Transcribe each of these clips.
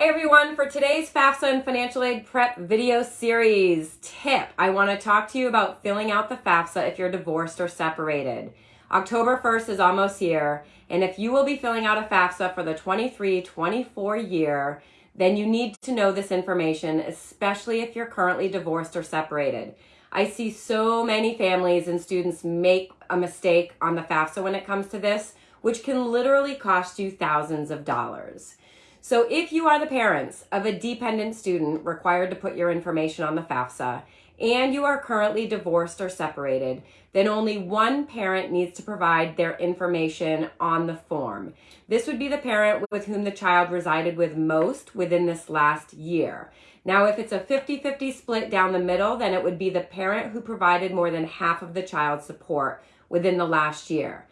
Hey everyone, for today's FAFSA and financial aid prep video series tip, I want to talk to you about filling out the FAFSA if you're divorced or separated. October 1st is almost here, and if you will be filling out a FAFSA for the 23-24 year, then you need to know this information, especially if you're currently divorced or separated. I see so many families and students make a mistake on the FAFSA when it comes to this, which can literally cost you thousands of dollars. So if you are the parents of a dependent student required to put your information on the FAFSA and you are currently divorced or separated, then only one parent needs to provide their information on the form. This would be the parent with whom the child resided with most within this last year. Now, if it's a 50-50 split down the middle, then it would be the parent who provided more than half of the child's support within the last year.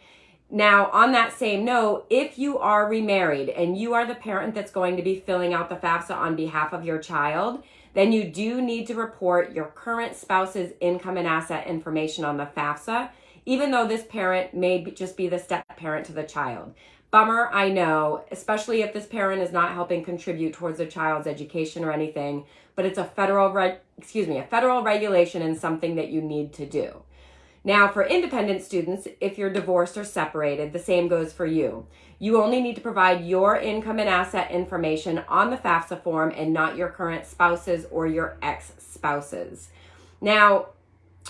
Now, on that same note, if you are remarried and you are the parent that's going to be filling out the FAFSA on behalf of your child, then you do need to report your current spouse's income and asset information on the FAFSA, even though this parent may just be the step parent to the child. Bummer, I know, especially if this parent is not helping contribute towards the child's education or anything, but it's a federal, excuse me, a federal regulation and something that you need to do. Now, for independent students, if you're divorced or separated, the same goes for you. You only need to provide your income and asset information on the FAFSA form and not your current spouses or your ex-spouses. Now,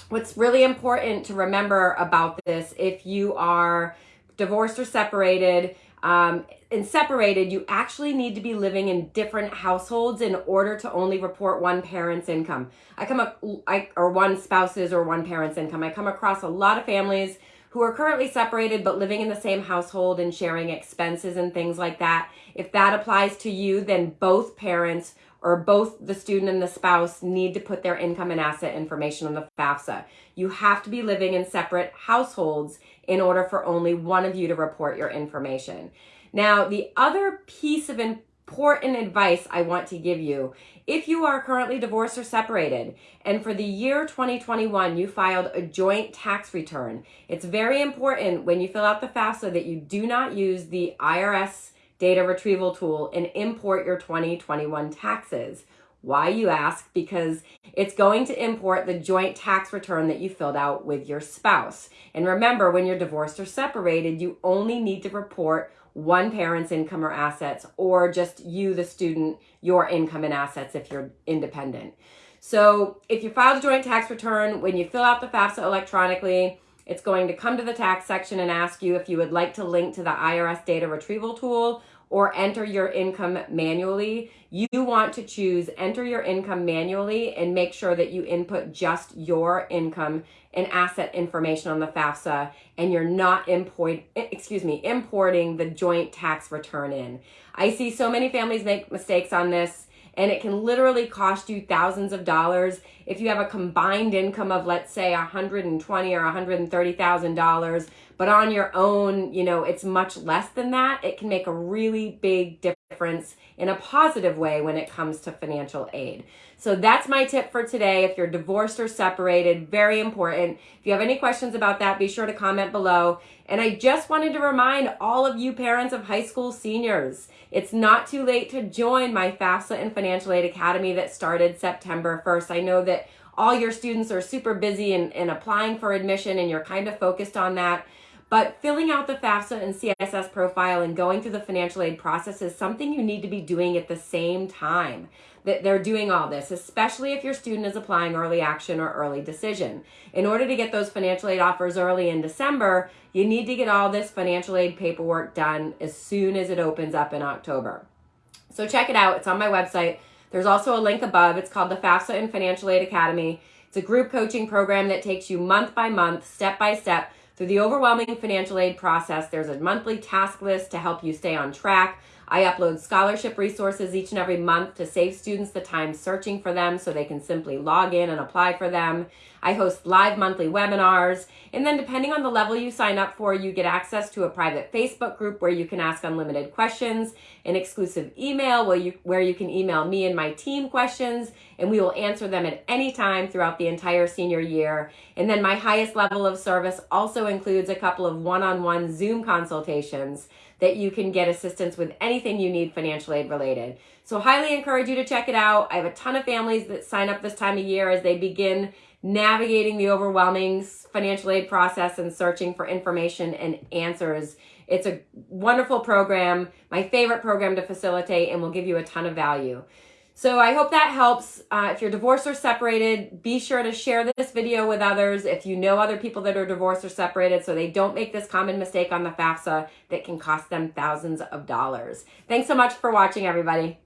what's really important to remember about this, if you are divorced or separated, um, and separated, you actually need to be living in different households in order to only report one parent's income. I come up, I, or one spouse's or one parent's income. I come across a lot of families who are currently separated but living in the same household and sharing expenses and things like that. If that applies to you, then both parents or both the student and the spouse need to put their income and asset information on the FAFSA. You have to be living in separate households in order for only one of you to report your information. Now, the other piece of important advice I want to give you, if you are currently divorced or separated, and for the year 2021, you filed a joint tax return, it's very important when you fill out the FAFSA that you do not use the IRS data retrieval tool and import your 2021 taxes. Why, you ask? Because it's going to import the joint tax return that you filled out with your spouse. And remember, when you're divorced or separated, you only need to report one parent's income or assets, or just you, the student, your income and assets if you're independent. So if you file a joint tax return, when you fill out the FAFSA electronically, it's going to come to the tax section and ask you if you would like to link to the IRS data retrieval tool or enter your income manually. You want to choose enter your income manually and make sure that you input just your income and asset information on the FAFSA and you're not import, excuse me, importing the joint tax return in. I see so many families make mistakes on this and it can literally cost you thousands of dollars. If you have a combined income of let's say 120 or 130,000 dollars but on your own you know it's much less than that. It can make a really big difference in a positive way when it comes to financial aid. So that's my tip for today. If you're divorced or separated very important. If you have any questions about that be sure to comment below. And I just wanted to remind all of you parents of high school seniors it's not too late to join my FAFSA and Financial Aid Academy that started September 1st. I know that all your students are super busy and, and applying for admission and you're kind of focused on that. But filling out the FAFSA and CSS profile and going through the financial aid process is something you need to be doing at the same time that they're doing all this, especially if your student is applying early action or early decision. In order to get those financial aid offers early in December, you need to get all this financial aid paperwork done as soon as it opens up in October. So check it out. It's on my website. There's also a link above. It's called the FAFSA and Financial Aid Academy. It's a group coaching program that takes you month by month, step by step, through the overwhelming financial aid process, there's a monthly task list to help you stay on track. I upload scholarship resources each and every month to save students the time searching for them so they can simply log in and apply for them. I host live monthly webinars. And then depending on the level you sign up for, you get access to a private Facebook group where you can ask unlimited questions, an exclusive email where you, where you can email me and my team questions, and we will answer them at any time throughout the entire senior year. And then my highest level of service also includes a couple of one-on-one -on -one Zoom consultations that you can get assistance with anything you need financial aid related. So, highly encourage you to check it out. I have a ton of families that sign up this time of year as they begin navigating the overwhelming financial aid process and searching for information and answers. It's a wonderful program, my favorite program to facilitate, and will give you a ton of value. So I hope that helps. Uh, if you're divorced or separated, be sure to share this video with others if you know other people that are divorced or separated so they don't make this common mistake on the FAFSA that can cost them thousands of dollars. Thanks so much for watching, everybody.